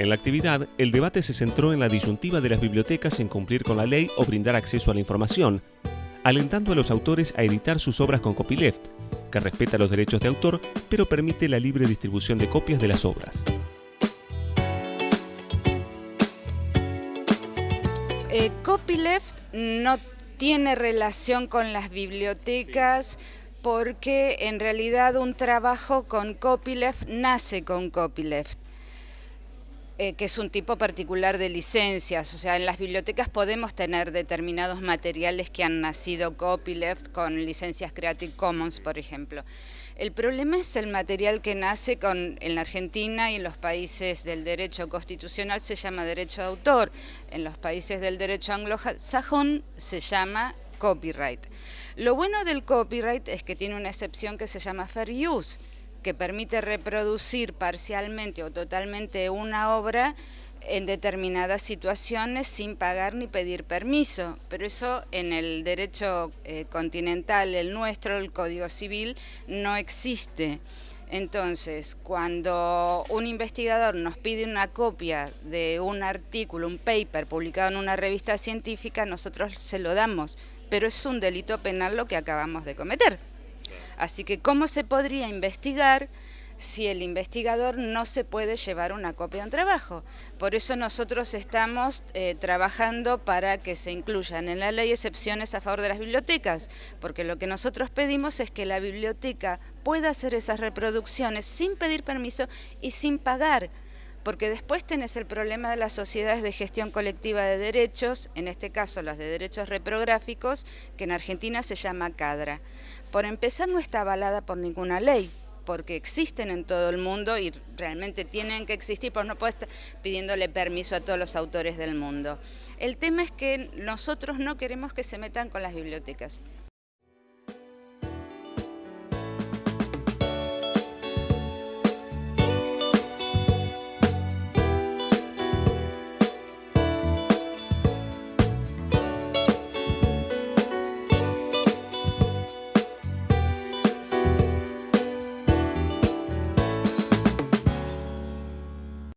En la actividad, el debate se centró en la disyuntiva de las bibliotecas en cumplir con la ley o brindar acceso a la información, alentando a los autores a editar sus obras con copyleft, que respeta los derechos de autor, pero permite la libre distribución de copias de las obras. Eh, copyleft no tiene relación con las bibliotecas porque en realidad un trabajo con copyleft nace con copyleft. Eh, que es un tipo particular de licencias, o sea, en las bibliotecas podemos tener determinados materiales que han nacido copyleft con licencias Creative Commons, por ejemplo. El problema es el material que nace en la Argentina y en los países del derecho constitucional se llama derecho de autor, en los países del derecho anglosajón se llama copyright. Lo bueno del copyright es que tiene una excepción que se llama fair use, que permite reproducir parcialmente o totalmente una obra en determinadas situaciones sin pagar ni pedir permiso, pero eso en el derecho eh, continental, el nuestro, el Código Civil, no existe. Entonces, cuando un investigador nos pide una copia de un artículo, un paper publicado en una revista científica, nosotros se lo damos, pero es un delito penal lo que acabamos de cometer. Así que, ¿cómo se podría investigar si el investigador no se puede llevar una copia de un trabajo? Por eso nosotros estamos eh, trabajando para que se incluyan en la ley excepciones a favor de las bibliotecas, porque lo que nosotros pedimos es que la biblioteca pueda hacer esas reproducciones sin pedir permiso y sin pagar porque después tenés el problema de las sociedades de gestión colectiva de derechos, en este caso las de derechos reprográficos, que en Argentina se llama CADRA. Por empezar, no está avalada por ninguna ley, porque existen en todo el mundo y realmente tienen que existir, pues no puedes estar pidiéndole permiso a todos los autores del mundo. El tema es que nosotros no queremos que se metan con las bibliotecas.